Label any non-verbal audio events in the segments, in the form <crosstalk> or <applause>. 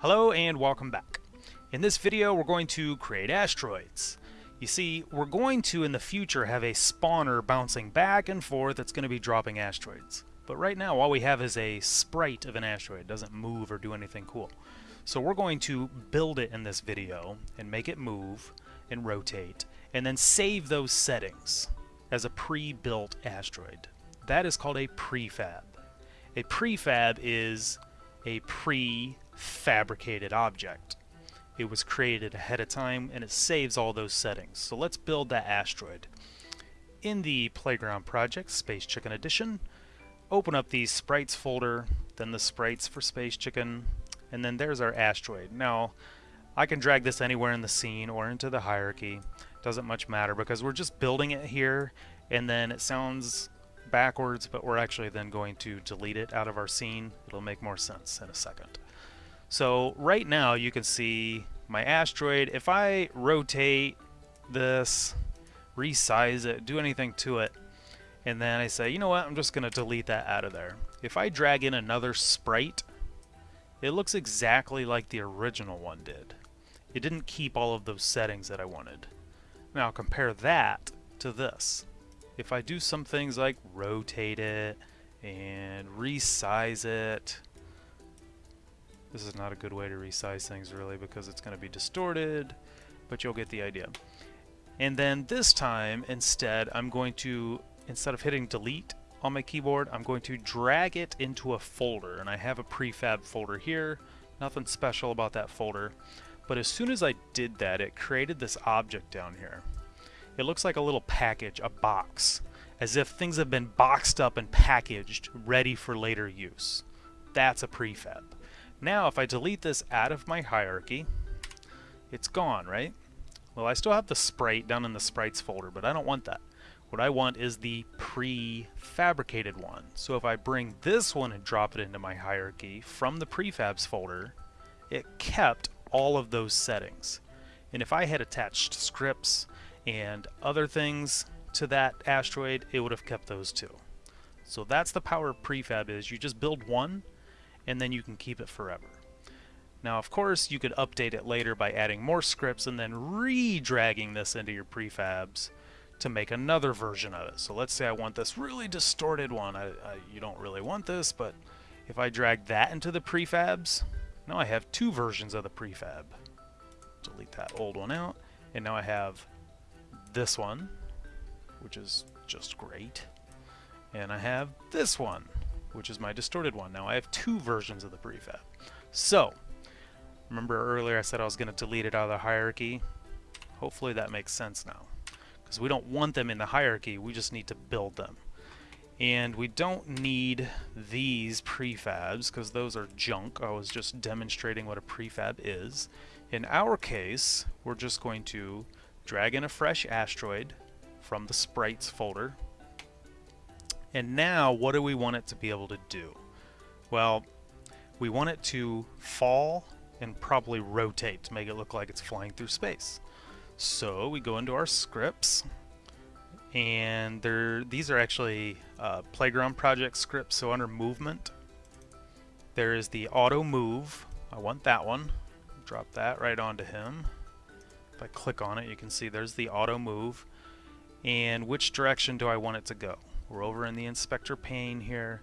Hello and welcome back. In this video we're going to create asteroids. You see, we're going to in the future have a spawner bouncing back and forth that's going to be dropping asteroids. But right now all we have is a sprite of an asteroid. It doesn't move or do anything cool. So we're going to build it in this video and make it move and rotate and then save those settings as a pre-built asteroid. That is called a prefab. A prefab is a pre-fabricated object. It was created ahead of time and it saves all those settings. So let's build that asteroid. In the Playground Project Space Chicken Edition, open up the Sprites folder, then the Sprites for Space Chicken, and then there's our asteroid. Now, I can drag this anywhere in the scene or into the hierarchy. Doesn't much matter because we're just building it here and then it sounds backwards, but we're actually then going to delete it out of our scene. It'll make more sense in a second. So right now you can see my asteroid. If I rotate this, resize it, do anything to it, and then I say, you know what, I'm just going to delete that out of there. If I drag in another sprite, it looks exactly like the original one did. It didn't keep all of those settings that I wanted. Now compare that to this if I do some things like rotate it and resize it, this is not a good way to resize things really because it's going to be distorted, but you'll get the idea. And then this time, instead, I'm going to, instead of hitting delete on my keyboard, I'm going to drag it into a folder. And I have a prefab folder here, nothing special about that folder. But as soon as I did that, it created this object down here. It looks like a little package, a box, as if things have been boxed up and packaged, ready for later use. That's a prefab. Now, if I delete this out of my hierarchy, it's gone, right? Well, I still have the sprite down in the sprites folder, but I don't want that. What I want is the pre-fabricated one. So if I bring this one and drop it into my hierarchy from the prefabs folder, it kept all of those settings. And if I had attached scripts and other things to that asteroid, it would have kept those too. So that's the power of prefab is you just build one and then you can keep it forever. Now of course you could update it later by adding more scripts and then re-dragging this into your prefabs to make another version of it. So let's say I want this really distorted one. I, I, you don't really want this, but if I drag that into the prefabs, now I have two versions of the prefab. Delete that old one out, and now I have this one, which is just great. And I have this one, which is my distorted one. Now I have two versions of the prefab. So, remember earlier I said I was going to delete it out of the hierarchy? Hopefully that makes sense now. Because we don't want them in the hierarchy, we just need to build them. And we don't need these prefabs because those are junk. I was just demonstrating what a prefab is. In our case, we're just going to drag in a fresh asteroid from the sprites folder. And now what do we want it to be able to do? Well, we want it to fall and probably rotate to make it look like it's flying through space. So we go into our scripts and these are actually uh, playground project scripts so under movement there is the auto move I want that one drop that right onto him if I click on it, you can see there's the auto move. And which direction do I want it to go? We're over in the inspector pane here.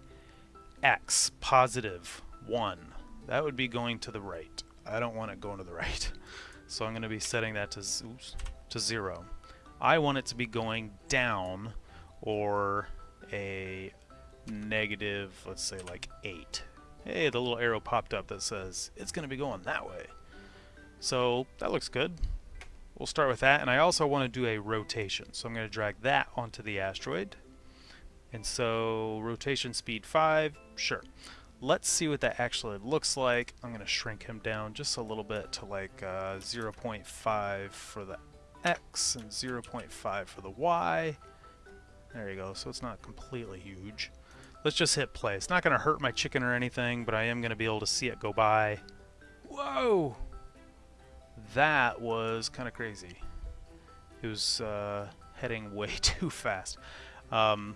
X, positive, 1. That would be going to the right. I don't want it going to the <laughs> right. So I'm going to be setting that to, oops, to 0. I want it to be going down or a negative, let's say like 8. Hey, the little arrow popped up that says it's going to be going that way. So that looks good. We'll start with that, and I also want to do a rotation. So I'm going to drag that onto the asteroid. And so rotation speed 5, sure. Let's see what that actually looks like. I'm going to shrink him down just a little bit to like uh, 0.5 for the X and 0.5 for the Y. There you go, so it's not completely huge. Let's just hit play. It's not going to hurt my chicken or anything, but I am going to be able to see it go by. Whoa! That was kind of crazy. It was uh, heading <laughs> way too fast. Um,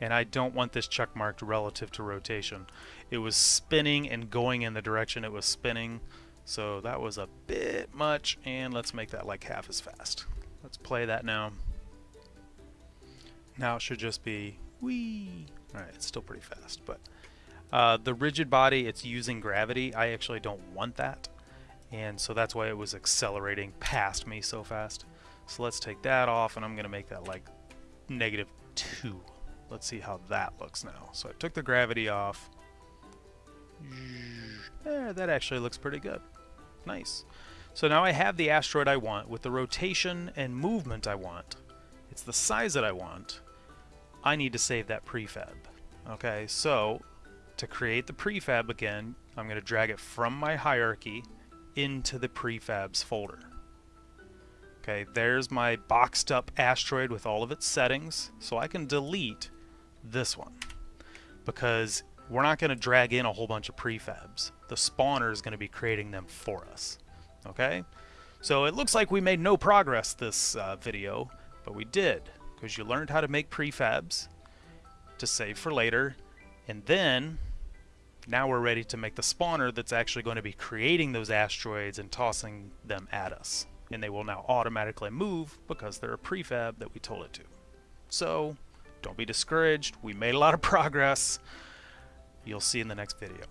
and I don't want this check marked relative to rotation. It was spinning and going in the direction it was spinning, So that was a bit much, and let's make that like half as fast. Let's play that now. Now it should just be wee. Alright, it's still pretty fast, but uh, the rigid body, it's using gravity. I actually don't want that, and so that's why it was accelerating past me so fast. So let's take that off, and I'm going to make that like negative 2. Let's see how that looks now. So I took the gravity off. Eh, that actually looks pretty good. Nice. So now I have the asteroid I want with the rotation and movement I want. It's the size that I want. I need to save that prefab. Okay, so to create the prefab again, I'm going to drag it from my hierarchy into the prefabs folder. Okay, there's my boxed up asteroid with all of its settings, so I can delete this one because we're not going to drag in a whole bunch of prefabs. The spawner is going to be creating them for us. Okay? So it looks like we made no progress this uh, video, but we did because you learned how to make prefabs to save for later, and then now we're ready to make the spawner that's actually going to be creating those asteroids and tossing them at us. And they will now automatically move because they're a prefab that we told it to. So, don't be discouraged. We made a lot of <laughs> progress. You'll see in the next video.